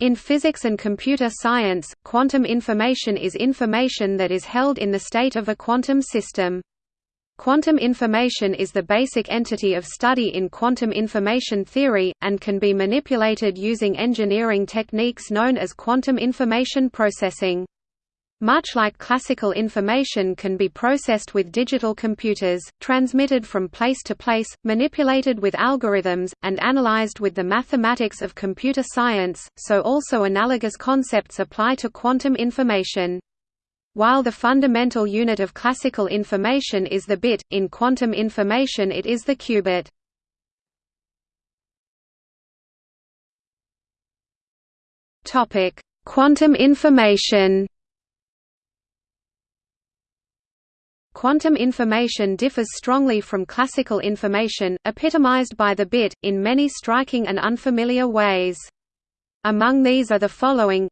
In physics and computer science, quantum information is information that is held in the state of a quantum system. Quantum information is the basic entity of study in quantum information theory, and can be manipulated using engineering techniques known as quantum information processing. Much like classical information can be processed with digital computers, transmitted from place to place, manipulated with algorithms, and analyzed with the mathematics of computer science, so also analogous concepts apply to quantum information. While the fundamental unit of classical information is the bit, in quantum information it is the qubit. Quantum information Quantum information differs strongly from classical information, epitomized by the bit, in many striking and unfamiliar ways. Among these are the following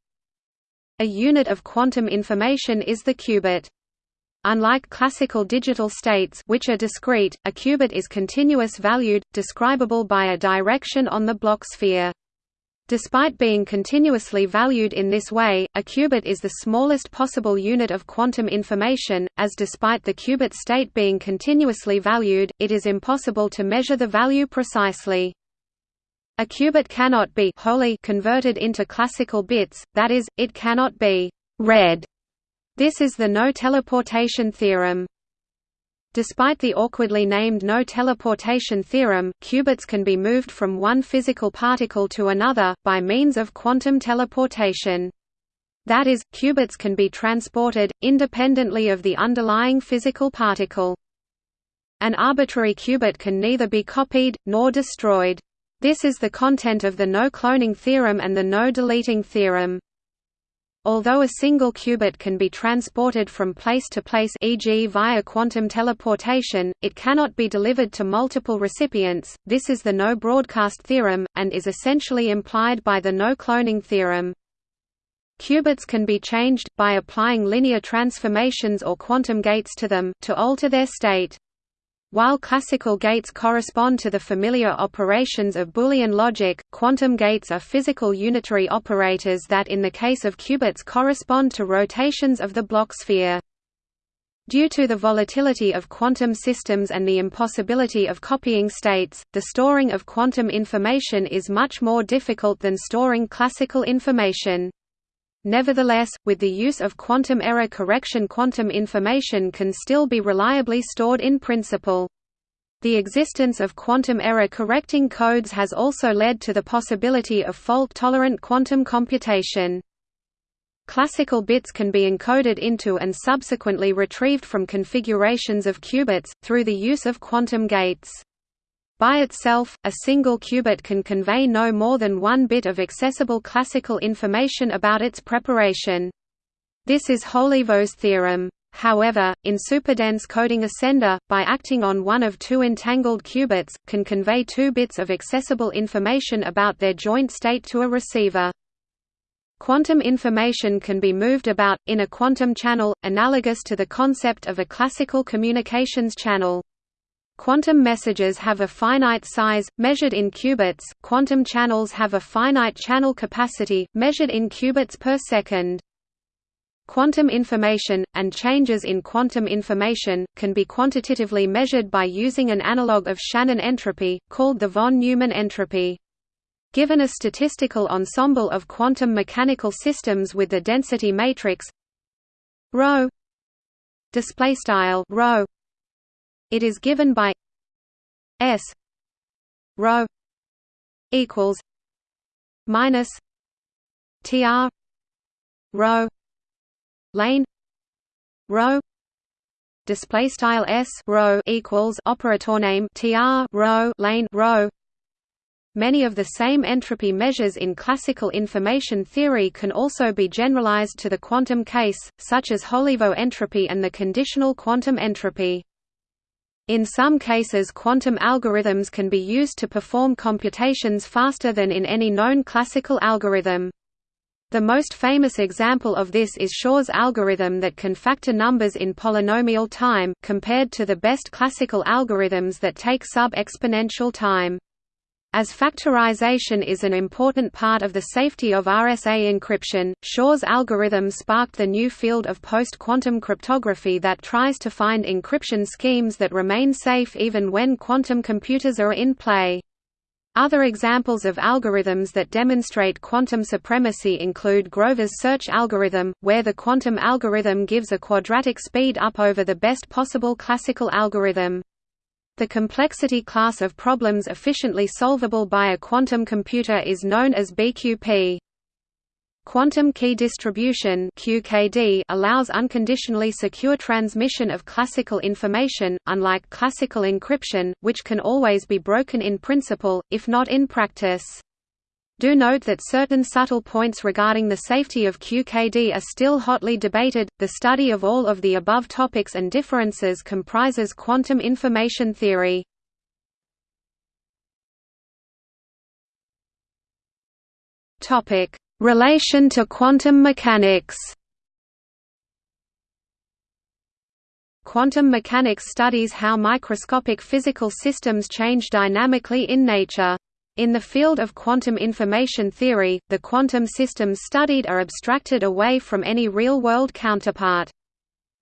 A unit of quantum information is the qubit. Unlike classical digital states which are discrete, a qubit is continuous valued, describable by a direction on the Bloch sphere. Despite being continuously valued in this way, a qubit is the smallest possible unit of quantum information, as despite the qubit state being continuously valued, it is impossible to measure the value precisely. A qubit cannot be wholly converted into classical bits, that is, it cannot be read. This is the no-teleportation theorem. Despite the awkwardly named no-teleportation theorem, qubits can be moved from one physical particle to another, by means of quantum teleportation. That is, qubits can be transported, independently of the underlying physical particle. An arbitrary qubit can neither be copied, nor destroyed. This is the content of the no-cloning theorem and the no-deleting theorem. Although a single qubit can be transported from place to place e.g. via quantum teleportation, it cannot be delivered to multiple recipients, this is the no-broadcast theorem, and is essentially implied by the no-cloning theorem. Qubits can be changed, by applying linear transformations or quantum gates to them, to alter their state. While classical gates correspond to the familiar operations of Boolean logic, quantum gates are physical unitary operators that in the case of qubits correspond to rotations of the Bloch sphere. Due to the volatility of quantum systems and the impossibility of copying states, the storing of quantum information is much more difficult than storing classical information. Nevertheless, with the use of quantum error correction quantum information can still be reliably stored in principle. The existence of quantum error correcting codes has also led to the possibility of fault-tolerant quantum computation. Classical bits can be encoded into and subsequently retrieved from configurations of qubits, through the use of quantum gates. By itself, a single qubit can convey no more than one bit of accessible classical information about its preparation. This is Holevo's theorem. However, in superdense coding a sender, by acting on one of two entangled qubits, can convey two bits of accessible information about their joint state to a receiver. Quantum information can be moved about, in a quantum channel, analogous to the concept of a classical communications channel. Quantum messages have a finite size, measured in qubits, quantum channels have a finite channel capacity, measured in qubits per second. Quantum information, and changes in quantum information, can be quantitatively measured by using an analog of Shannon entropy, called the von Neumann entropy. Given a statistical ensemble of quantum mechanical systems with the density matrix ρ it is given by S rho equals minus TR rho lane rho display style S rho equals operator name TR rho lane rho Many of the same entropy measures in classical information theory can also be generalized to the quantum case, such as Holevo entropy and the conditional quantum entropy. In some cases quantum algorithms can be used to perform computations faster than in any known classical algorithm. The most famous example of this is Shor's algorithm that can factor numbers in polynomial time, compared to the best classical algorithms that take sub-exponential time. As factorization is an important part of the safety of RSA encryption, Shor's algorithm sparked the new field of post-quantum cryptography that tries to find encryption schemes that remain safe even when quantum computers are in play. Other examples of algorithms that demonstrate quantum supremacy include Grover's search algorithm, where the quantum algorithm gives a quadratic speed up over the best possible classical algorithm. The complexity class of problems efficiently solvable by a quantum computer is known as BQP. Quantum key distribution (QKD) allows unconditionally secure transmission of classical information, unlike classical encryption, which can always be broken in principle, if not in practice. Do note that certain subtle points regarding the safety of QKD are still hotly debated. The study of all of the above topics and differences comprises quantum information theory. Topic: Relation to quantum mechanics. Quantum mechanics studies how microscopic physical systems change dynamically in nature. In the field of quantum information theory, the quantum systems studied are abstracted away from any real-world counterpart.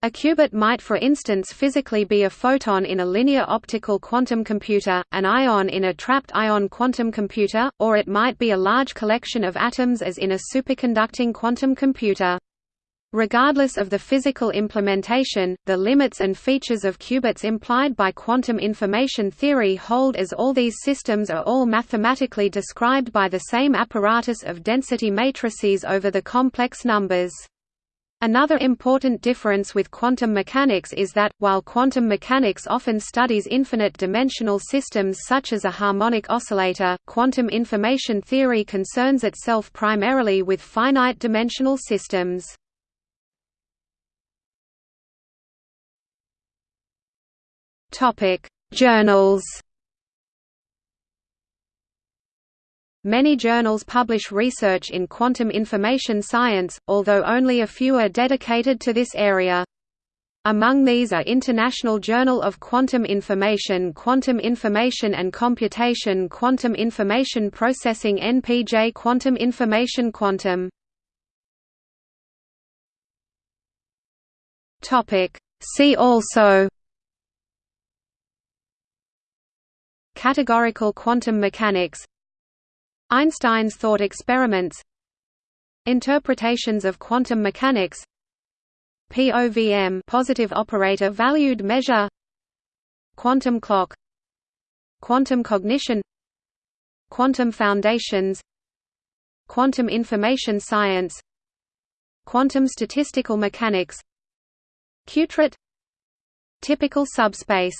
A qubit might for instance physically be a photon in a linear optical quantum computer, an ion in a trapped ion quantum computer, or it might be a large collection of atoms as in a superconducting quantum computer. Regardless of the physical implementation, the limits and features of qubits implied by quantum information theory hold as all these systems are all mathematically described by the same apparatus of density matrices over the complex numbers. Another important difference with quantum mechanics is that, while quantum mechanics often studies infinite-dimensional systems such as a harmonic oscillator, quantum information theory concerns itself primarily with finite-dimensional systems. Topic: Journals. Many journals publish research in quantum information science, although only a few are dedicated to this area. Among these are International Journal of Quantum Information Quantum Information and Computation Quantum Information Processing NPJ Quantum Information Quantum See also Categorical quantum mechanics. Einstein's thought experiments. Interpretations of quantum mechanics. POVM positive operator valued measure. Quantum clock. Quantum cognition. Quantum foundations. Quantum information science. Quantum statistical mechanics. Qubit Typical subspace